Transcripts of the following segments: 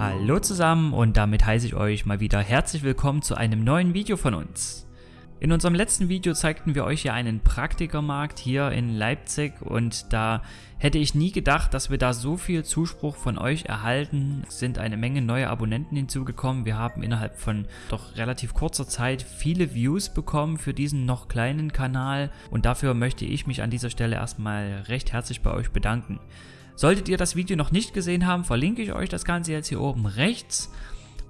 Hallo zusammen und damit heiße ich euch mal wieder herzlich willkommen zu einem neuen Video von uns. In unserem letzten Video zeigten wir euch ja einen Praktikermarkt hier in Leipzig und da hätte ich nie gedacht, dass wir da so viel Zuspruch von euch erhalten. Es sind eine Menge neue Abonnenten hinzugekommen. Wir haben innerhalb von doch relativ kurzer Zeit viele Views bekommen für diesen noch kleinen Kanal und dafür möchte ich mich an dieser Stelle erstmal recht herzlich bei euch bedanken. Solltet ihr das Video noch nicht gesehen haben, verlinke ich euch das Ganze jetzt hier oben rechts.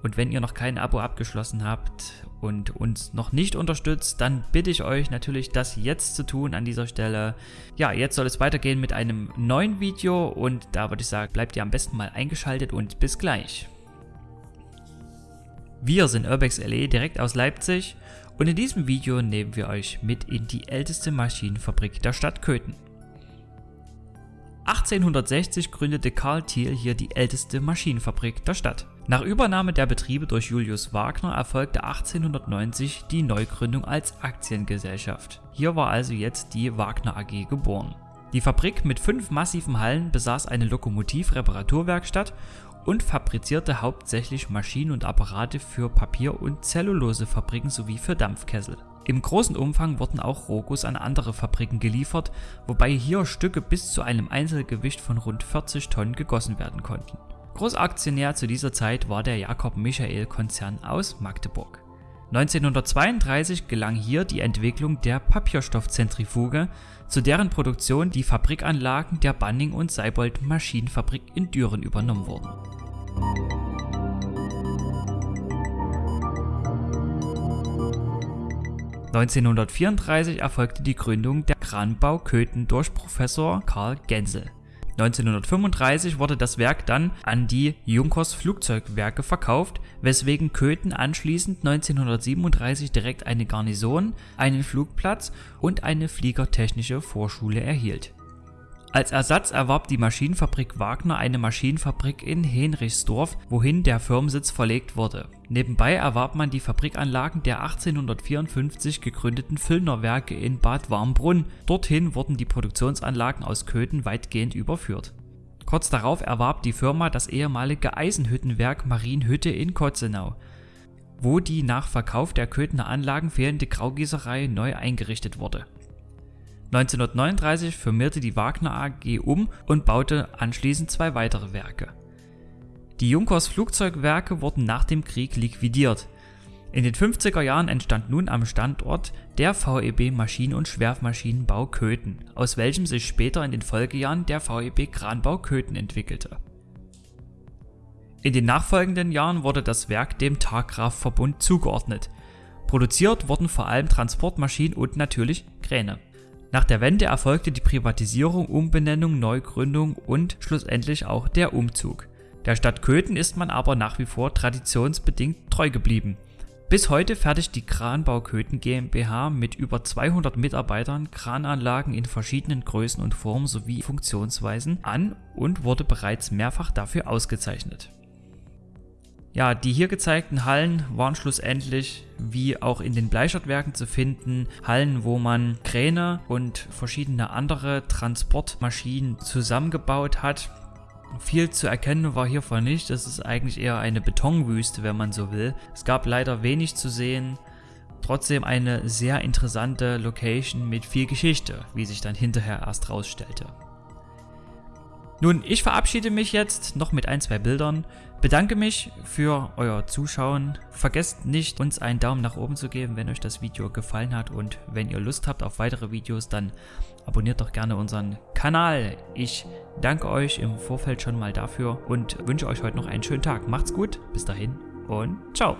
Und wenn ihr noch kein Abo abgeschlossen habt und uns noch nicht unterstützt, dann bitte ich euch natürlich, das jetzt zu tun an dieser Stelle. Ja, jetzt soll es weitergehen mit einem neuen Video und da würde ich sagen, bleibt ihr am besten mal eingeschaltet und bis gleich. Wir sind Urbex LE direkt aus Leipzig und in diesem Video nehmen wir euch mit in die älteste Maschinenfabrik der Stadt Köthen. 1860 gründete Karl Thiel hier die älteste Maschinenfabrik der Stadt. Nach Übernahme der Betriebe durch Julius Wagner erfolgte 1890 die Neugründung als Aktiengesellschaft. Hier war also jetzt die Wagner AG geboren. Die Fabrik mit fünf massiven Hallen besaß eine Lokomotiv-Reparaturwerkstatt und fabrizierte hauptsächlich Maschinen und Apparate für Papier- und Zellulosefabriken sowie für Dampfkessel. Im großen Umfang wurden auch Rohguss an andere Fabriken geliefert, wobei hier Stücke bis zu einem Einzelgewicht von rund 40 Tonnen gegossen werden konnten. Großaktionär zu dieser Zeit war der Jakob Michael Konzern aus Magdeburg. 1932 gelang hier die Entwicklung der Papierstoffzentrifuge, zu deren Produktion die Fabrikanlagen der Banning und Seibold Maschinenfabrik in Düren übernommen wurden. 1934 erfolgte die Gründung der Kranbau Köthen durch Professor Karl Gensel. 1935 wurde das Werk dann an die Junkers Flugzeugwerke verkauft, weswegen Köthen anschließend 1937 direkt eine Garnison, einen Flugplatz und eine Fliegertechnische Vorschule erhielt als Ersatz erwarb die Maschinenfabrik Wagner eine Maschinenfabrik in Henrichsdorf, wohin der Firmensitz verlegt wurde. Nebenbei erwarb man die Fabrikanlagen der 1854 gegründeten Füllner Werke in Bad Warmbrunn, dorthin wurden die Produktionsanlagen aus Köthen weitgehend überführt. Kurz darauf erwarb die Firma das ehemalige Eisenhüttenwerk Marienhütte in Kotzenau, wo die nach Verkauf der Köthener Anlagen fehlende Graugießerei neu eingerichtet wurde 1939 firmierte die Wagner AG um und baute anschließend zwei weitere Werke. Die Junkers Flugzeugwerke wurden nach dem Krieg liquidiert. In den 50er Jahren entstand nun am Standort der VEB Maschinen- und Schwermaschinenbau Köthen, aus welchem sich später in den Folgejahren der VEB Kranbau Köthen entwickelte. In den nachfolgenden Jahren wurde das Werk dem Taggraf-Verbund zugeordnet. Produziert wurden vor allem Transportmaschinen und natürlich Kräne. Nach der Wende erfolgte die Privatisierung, Umbenennung, Neugründung und schlussendlich auch der Umzug. Der Stadt Köthen ist man aber nach wie vor traditionsbedingt treu geblieben. Bis heute fertigt die Kranbau Köthen GmbH mit über 200 Mitarbeitern Krananlagen in verschiedenen Größen und Formen sowie Funktionsweisen an und wurde bereits mehrfach dafür ausgezeichnet. Ja, die hier gezeigten Hallen waren schlussendlich, wie auch in den Bleichert-Werken zu finden, Hallen, wo man Kräne und verschiedene andere Transportmaschinen zusammengebaut hat. Viel zu erkennen war hiervon nicht, es ist eigentlich eher eine Betonwüste, wenn man so will. Es gab leider wenig zu sehen, trotzdem eine sehr interessante Location mit viel Geschichte, wie sich dann hinterher erst rausstellte. Nun, ich verabschiede mich jetzt noch mit ein, zwei Bildern. Bedanke mich für euer Zuschauen. Vergesst nicht, uns einen Daumen nach oben zu geben, wenn euch das Video gefallen hat. Und wenn ihr Lust habt auf weitere Videos, dann abonniert doch gerne unseren Kanal. Ich danke euch im Vorfeld schon mal dafür und wünsche euch heute noch einen schönen Tag. Macht's gut, bis dahin und ciao.